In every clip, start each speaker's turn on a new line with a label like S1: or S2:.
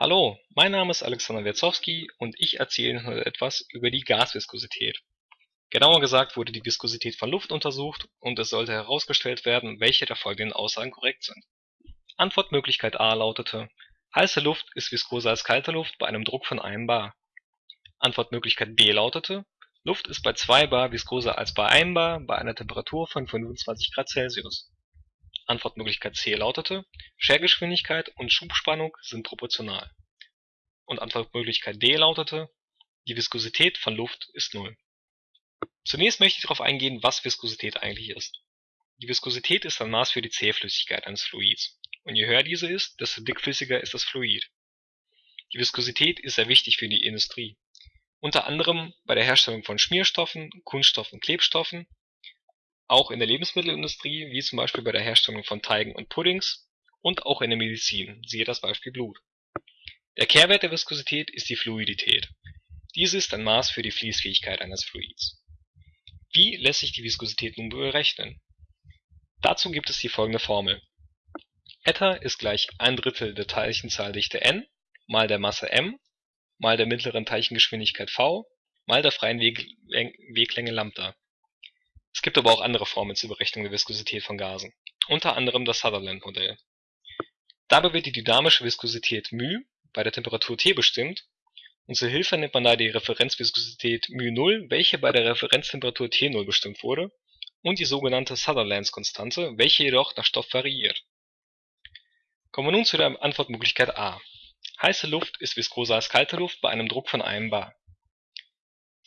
S1: Hallo, mein Name ist Alexander Wierzowski und ich erzähle Ihnen heute etwas über die Gasviskosität. Genauer gesagt wurde die Viskosität von Luft untersucht und es sollte herausgestellt werden, welche der folgenden Aussagen korrekt sind. Antwortmöglichkeit A lautete: Heiße Luft ist viskoser als kalte Luft bei einem Druck von 1 bar. Antwortmöglichkeit B lautete: Luft ist bei 2 bar viskoser als bei 1 bar bei einer Temperatur von 25 Grad Celsius Antwortmöglichkeit C lautete: Schergeschwindigkeit und Schubspannung sind proportional. Und Antwortmöglichkeit D lautete: Die Viskosität von Luft ist Null. Zunächst möchte ich darauf eingehen, was Viskosität eigentlich ist. Die Viskosität ist ein Maß für die Zähflüssigkeit eines Fluids, und je höher diese ist, desto dickflüssiger ist das Fluid. Die Viskosität ist sehr wichtig für die Industrie, unter anderem bei der Herstellung von Schmierstoffen, Kunststoff und Klebstoffen auch in der Lebensmittelindustrie, wie zum Beispiel bei der Herstellung von Teigen und Puddings, und auch in der Medizin, siehe das Beispiel Blut. Der Kehrwert der Viskosität ist die Fluidität. Diese ist ein Maß für die Fließfähigkeit eines Fluids. Wie lässt sich die Viskosität nun berechnen? Dazu gibt es die folgende Formel: Eta ist gleich ein Drittel der Teilchenzahldichte n mal der Masse m mal der mittleren Teilchengeschwindigkeit v mal der freien Weglänge Lambda es gibt aber auch andere Formeln zur Berechnung der Viskosität von Gasen, unter anderem das Sutherland-Modell. Dabei wird die dynamische Viskosität μ bei der Temperatur T bestimmt, und zur Hilfe nimmt man da die Referenzviskosität μ0, welche bei der Referenztemperatur T0 bestimmt wurde, und die sogenannte Sutherlands-Konstante, welche jedoch nach Stoff variiert. Kommen wir nun zu der Antwortmöglichkeit A. Heiße Luft ist viskoser als kalte Luft bei einem Druck von 1 bar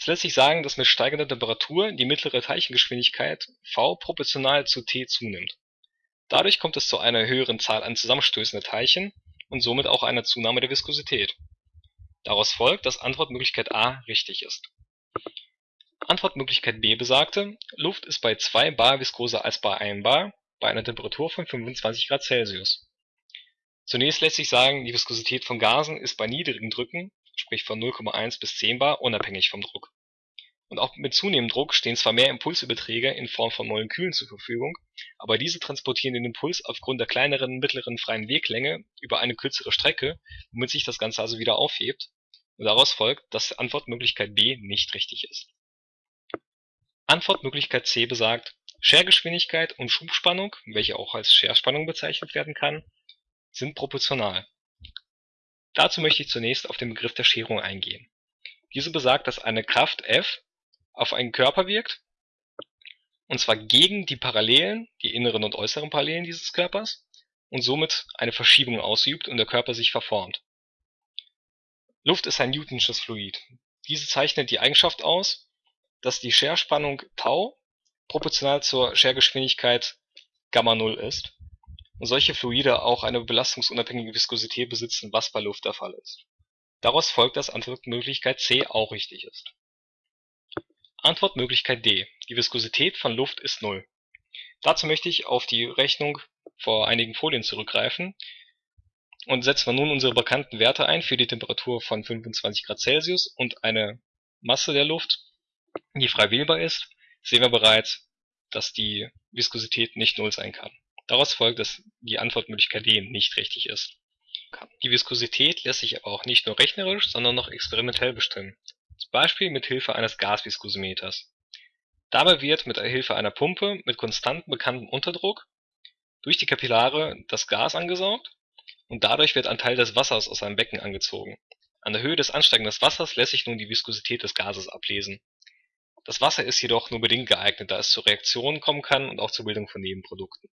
S1: es lässt sich sagen, dass mit steigender Temperatur die mittlere Teilchengeschwindigkeit v proportional zu t zunimmt. Dadurch kommt es zu einer höheren Zahl an Zusammenstößen der Teilchen und somit auch einer Zunahme der Viskosität. Daraus folgt, dass Antwortmöglichkeit A richtig ist. Antwortmöglichkeit B besagte, Luft ist bei 2 bar viskoser als bei 1 bar bei einer Temperatur von 25 Grad Celsius. Zunächst lässt sich sagen, die Viskosität von Gasen ist bei niedrigen Drücken sprich von 0,1 bis 10 bar, unabhängig vom Druck. Und auch mit zunehmendem Druck stehen zwar mehr Impulsüberträger in Form von Molekülen zur Verfügung, aber diese transportieren den Impuls aufgrund der kleineren mittleren freien Weglänge über eine kürzere Strecke, womit sich das Ganze also wieder aufhebt, und daraus folgt, dass Antwortmöglichkeit B nicht richtig ist. Antwortmöglichkeit C besagt, Schergeschwindigkeit und Schubspannung, welche auch als Scherspannung bezeichnet werden kann, sind proportional Dazu möchte ich zunächst auf den Begriff der Scherung eingehen. Diese besagt, dass eine Kraft F auf einen Körper wirkt, und zwar gegen die Parallelen, die inneren und äußeren Parallelen dieses Körpers, und somit eine Verschiebung ausübt und der Körper sich verformt. Luft ist ein Newtonsches Fluid. Diese zeichnet die Eigenschaft aus, dass die Scherspannung Tau proportional zur Schergeschwindigkeit Gamma 0 ist solche Fluide auch eine belastungsunabhängige Viskosität besitzen, was bei Luft der Fall ist. Daraus folgt, dass Antwortmöglichkeit C auch richtig ist. Antwortmöglichkeit D: Die Viskosität von Luft ist Null. Dazu möchte ich auf die Rechnung vor einigen Folien zurückgreifen und setzen wir nun unsere bekannten Werte ein für die Temperatur von 25 Grad Celsius und eine Masse der Luft, die frei wählbar ist, sehen wir bereits, dass die Viskosität nicht Null sein kann Daraus folgt, dass die Antwortmöglichkeit D nicht richtig ist. Die Viskosität lässt sich aber auch nicht nur rechnerisch, sondern noch experimentell bestimmen, zum Beispiel mit Hilfe eines Gasviskometers. Dabei wird mit Hilfe einer Pumpe mit konstant bekanntem Unterdruck durch die Kapillare das Gas angesaugt und dadurch wird ein Teil des Wassers aus einem Becken angezogen. An der Höhe des ansteigenden Wassers lässt sich nun die Viskosität des Gases ablesen. Das Wasser ist jedoch nur bedingt geeignet, da es zu Reaktionen kommen kann und auch zur Bildung von Nebenprodukten